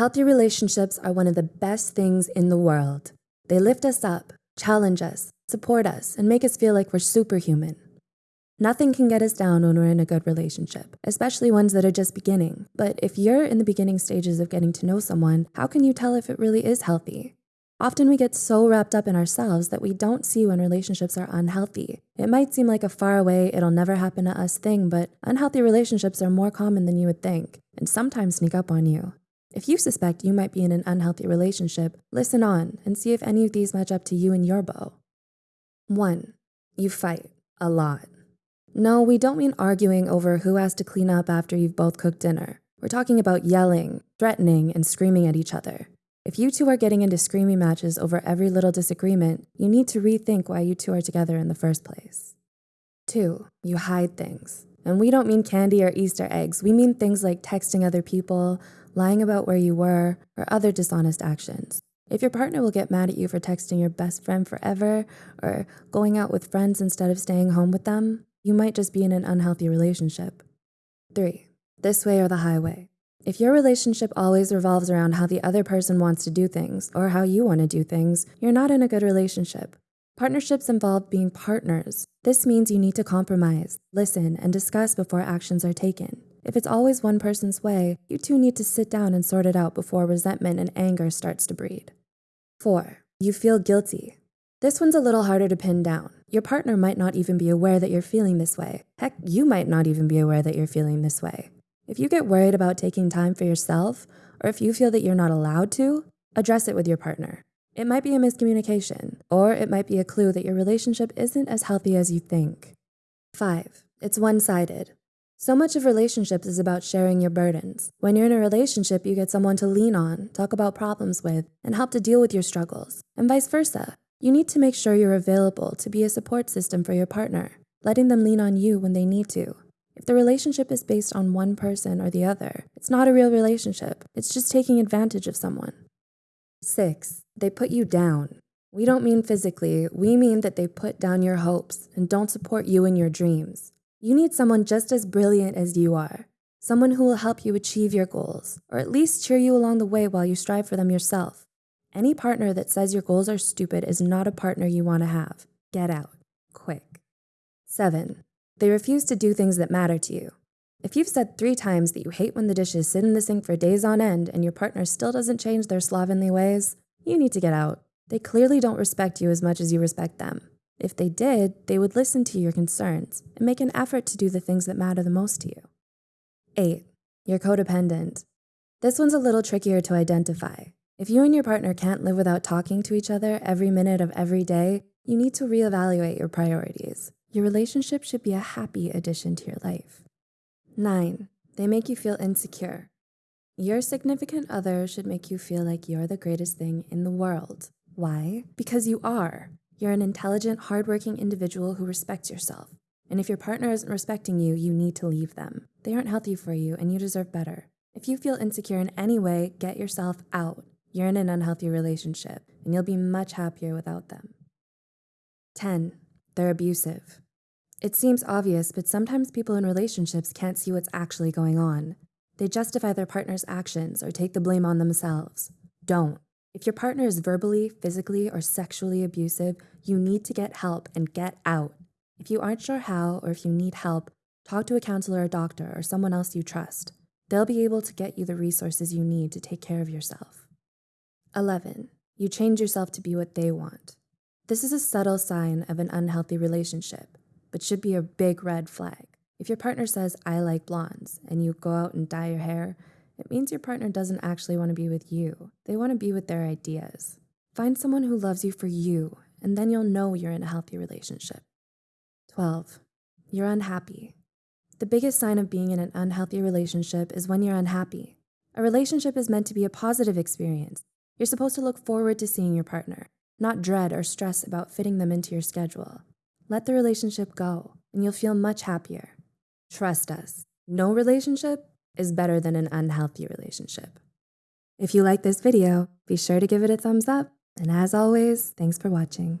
Healthy relationships are one of the best things in the world. They lift us up, challenge us, support us, and make us feel like we're superhuman. Nothing can get us down when we're in a good relationship, especially ones that are just beginning. But if you're in the beginning stages of getting to know someone, how can you tell if it really is healthy? Often we get so wrapped up in ourselves that we don't see when relationships are unhealthy. It might seem like a far away, it'll never happen to us thing, but unhealthy relationships are more common than you would think and sometimes sneak up on you. If you suspect you might be in an unhealthy relationship, listen on and see if any of these match up to you and your beau. One, you fight a lot. No, we don't mean arguing over who has to clean up after you've both cooked dinner. We're talking about yelling, threatening, and screaming at each other. If you two are getting into screaming matches over every little disagreement, you need to rethink why you two are together in the first place. Two, you hide things. And we don't mean candy or Easter eggs. We mean things like texting other people, lying about where you were, or other dishonest actions. If your partner will get mad at you for texting your best friend forever or going out with friends instead of staying home with them, you might just be in an unhealthy relationship. Three, this way or the highway. If your relationship always revolves around how the other person wants to do things or how you want to do things, you're not in a good relationship. Partnerships involve being partners. This means you need to compromise, listen, and discuss before actions are taken. If it's always one person's way, you two need to sit down and sort it out before resentment and anger starts to breed. Four, you feel guilty. This one's a little harder to pin down. Your partner might not even be aware that you're feeling this way. Heck, you might not even be aware that you're feeling this way. If you get worried about taking time for yourself, or if you feel that you're not allowed to, address it with your partner. It might be a miscommunication, or it might be a clue that your relationship isn't as healthy as you think. Five, it's one-sided. So much of relationships is about sharing your burdens. When you're in a relationship, you get someone to lean on, talk about problems with, and help to deal with your struggles, and vice versa. You need to make sure you're available to be a support system for your partner, letting them lean on you when they need to. If the relationship is based on one person or the other, it's not a real relationship. It's just taking advantage of someone. Six, they put you down. We don't mean physically, we mean that they put down your hopes and don't support you in your dreams. You need someone just as brilliant as you are, someone who will help you achieve your goals, or at least cheer you along the way while you strive for them yourself. Any partner that says your goals are stupid is not a partner you want to have. Get out, quick. Seven, they refuse to do things that matter to you. If you've said three times that you hate when the dishes sit in the sink for days on end and your partner still doesn't change their slovenly ways, you need to get out. They clearly don't respect you as much as you respect them. If they did, they would listen to your concerns and make an effort to do the things that matter the most to you. Eight, you're codependent. This one's a little trickier to identify. If you and your partner can't live without talking to each other every minute of every day, you need to reevaluate your priorities. Your relationship should be a happy addition to your life. Nine, they make you feel insecure. Your significant other should make you feel like you're the greatest thing in the world. Why? Because you are. You're an intelligent, hardworking individual who respects yourself. And if your partner isn't respecting you, you need to leave them. They aren't healthy for you and you deserve better. If you feel insecure in any way, get yourself out. You're in an unhealthy relationship and you'll be much happier without them. 10, they're abusive. It seems obvious, but sometimes people in relationships can't see what's actually going on. They justify their partner's actions or take the blame on themselves. Don't. If your partner is verbally, physically, or sexually abusive, you need to get help and get out. If you aren't sure how or if you need help, talk to a counselor or doctor or someone else you trust. They'll be able to get you the resources you need to take care of yourself. 11. You change yourself to be what they want. This is a subtle sign of an unhealthy relationship, but should be a big red flag. If your partner says, I like blondes, and you go out and dye your hair, it means your partner doesn't actually want to be with you. They want to be with their ideas. Find someone who loves you for you, and then you'll know you're in a healthy relationship. 12. You're unhappy. The biggest sign of being in an unhealthy relationship is when you're unhappy. A relationship is meant to be a positive experience. You're supposed to look forward to seeing your partner, not dread or stress about fitting them into your schedule. Let the relationship go, and you'll feel much happier. Trust us, no relationship is better than an unhealthy relationship. If you like this video, be sure to give it a thumbs up. And as always, thanks for watching.